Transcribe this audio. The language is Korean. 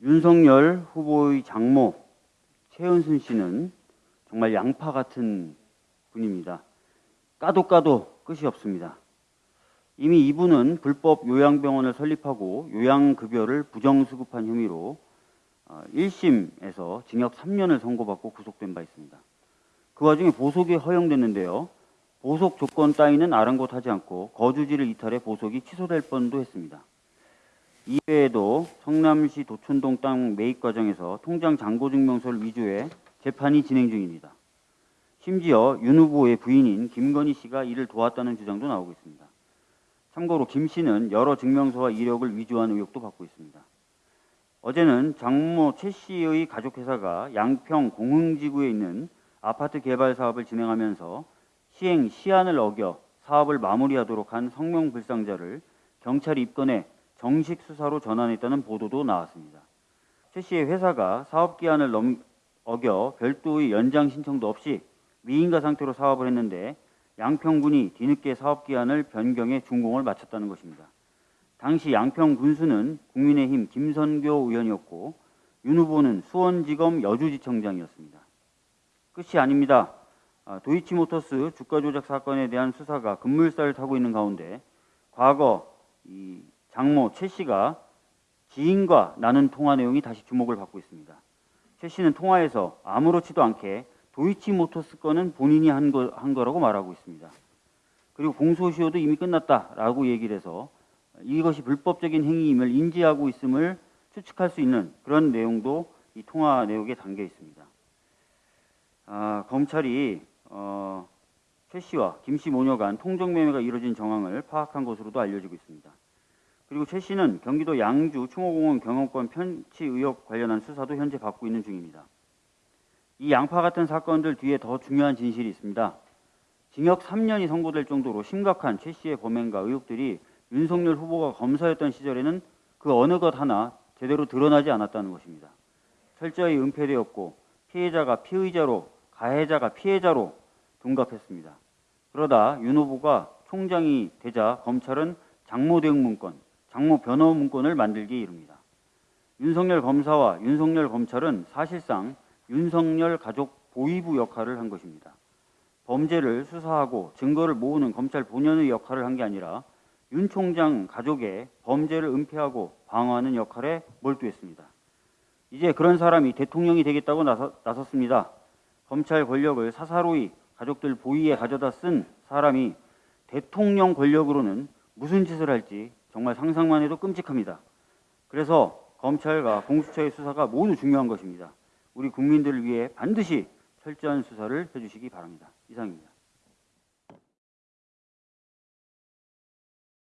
윤석열 후보의 장모 최은순 씨는 정말 양파 같은 분입니다. 까도 까도 끝이 없습니다. 이미 이분은 불법 요양병원을 설립하고 요양급여를 부정수급한 혐의로 1심에서 징역 3년을 선고받고 구속된 바 있습니다. 그 와중에 보석이 허용됐는데요. 보석 조건 따위는 아랑곳하지 않고 거주지를 이탈해 보석이 취소될 뻔도 했습니다. 이외에도 성남시 도촌동 땅 매입 과정에서 통장 잔고 증명서를 위조해 재판이 진행 중입니다. 심지어 윤 후보의 부인인 김건희 씨가 이를 도왔다는 주장도 나오고 있습니다. 참고로 김 씨는 여러 증명서와 이력을 위조한 의혹도 받고 있습니다. 어제는 장모 최 씨의 가족 회사가 양평 공흥지구에 있는 아파트 개발 사업을 진행하면서 시행 시한을 어겨 사업을 마무리하도록 한 성명불상자를 경찰이 입건해 정식 수사로 전환했다는 보도도 나왔습니다. 최 씨의 회사가 사업 기한을 넘, 어겨 별도의 연장 신청도 없이 미인가 상태로 사업을 했는데 양평군이 뒤늦게 사업 기한을 변경해 준공을 마쳤다는 것입니다. 당시 양평 군수는 국민의힘 김선교 의원이었고 윤 후보는 수원지검 여주지청장이었습니다. 끝이 아닙니다. 아, 도이치모터스 주가 조작 사건에 대한 수사가 급물살을 타고 있는 가운데 과거 이 장모 최 씨가 지인과 나눈 통화 내용이 다시 주목을 받고 있습니다. 최 씨는 통화에서 아무렇지도 않게 도이치모터스 건은 본인이 한, 거, 한 거라고 말하고 있습니다. 그리고 공소시효도 이미 끝났다라고 얘기를 해서 이것이 불법적인 행위임을 인지하고 있음을 추측할 수 있는 그런 내용도 이 통화 내용에 담겨 있습니다. 아, 검찰이 어, 최 씨와 김 씨 모녀 간 통정 매매가 이루어진 정황을 파악한 것으로도 알려지고 있습니다. 그리고 최 씨는 경기도 양주 충호공원 경영권 편취 의혹 관련한 수사도 현재 받고 있는 중입니다. 이 양파 같은 사건들 뒤에 더 중요한 진실이 있습니다. 징역 3년이 선고될 정도로 심각한 최 씨의 범행과 의혹들이 윤석열 후보가 검사였던 시절에는 그 어느 것 하나 제대로 드러나지 않았다는 것입니다. 철저히 은폐되었고 피해자가 피의자로 가해자가 피해자로 둔갑했습니다. 그러다 윤 후보가 총장이 되자 검찰은 장모 대응 문건, 장모 변호 문건을 만들기에 이릅니다. 윤석열 검사와 윤석열 검찰은 사실상 윤석열 가족 보위부 역할을 한 것입니다. 범죄를 수사하고 증거를 모으는 검찰 본연의 역할을 한 게 아니라 윤 총장 가족의 범죄를 은폐하고 방어하는 역할에 몰두했습니다. 이제 그런 사람이 대통령이 되겠다고 나섰습니다. 검찰 권력을 사사로이 가족들 보위에 가져다 쓴 사람이 대통령 권력으로는 무슨 짓을 할지 정말 상상만 해도 끔찍합니다. 그래서 검찰과 공수처의 수사가 모두 중요한 것입니다. 우리 국민들을 위해 반드시 철저한 수사를 해주시기 바랍니다. 이상입니다.